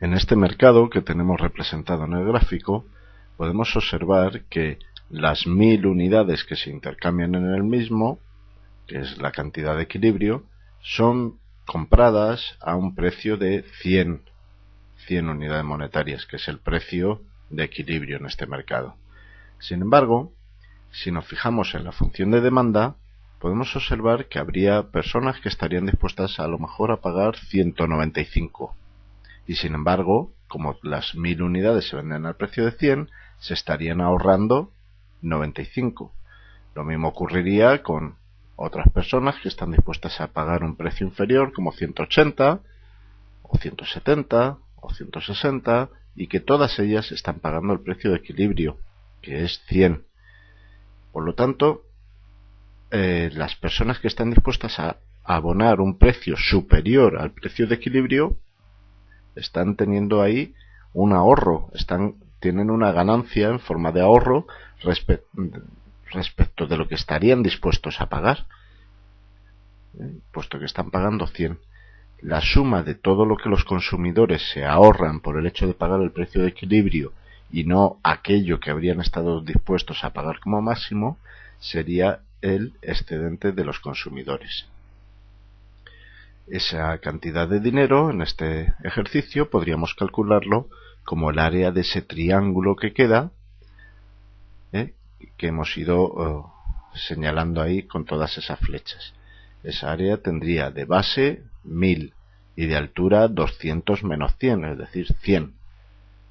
En este mercado que tenemos representado en el gráfico, podemos observar que las mil unidades que se intercambian en el mismo, que es la cantidad de equilibrio, son compradas a un precio de 100, 100 unidades monetarias, que es el precio de equilibrio en este mercado. Sin embargo, si nos fijamos en la función de demanda, podemos observar que habría personas que estarían dispuestas a lo mejor a pagar 195. Y sin embargo, como las 1000 unidades se venden al precio de 100, se estarían ahorrando 95. Lo mismo ocurriría con otras personas que están dispuestas a pagar un precio inferior como 180 o 170 o 160 y que todas ellas están pagando el precio de equilibrio que es 100 por lo tanto eh, las personas que están dispuestas a abonar un precio superior al precio de equilibrio están teniendo ahí un ahorro están tienen una ganancia en forma de ahorro respecto de lo que estarían dispuestos a pagar, ¿eh? puesto que están pagando 100. La suma de todo lo que los consumidores se ahorran por el hecho de pagar el precio de equilibrio y no aquello que habrían estado dispuestos a pagar como máximo sería el excedente de los consumidores. Esa cantidad de dinero en este ejercicio podríamos calcularlo como el área de ese triángulo que queda ¿eh? que hemos ido eh, señalando ahí con todas esas flechas. Esa área tendría de base 1000 y de altura 200 menos 100, es decir, 100.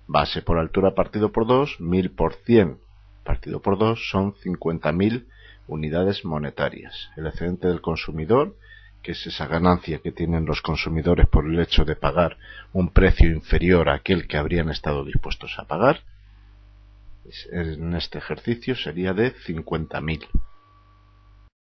Base por altura partido por 2, 1000 por 100 partido por 2 son 50.000 unidades monetarias. El excedente del consumidor, que es esa ganancia que tienen los consumidores por el hecho de pagar un precio inferior a aquel que habrían estado dispuestos a pagar, en este ejercicio sería de 50.000.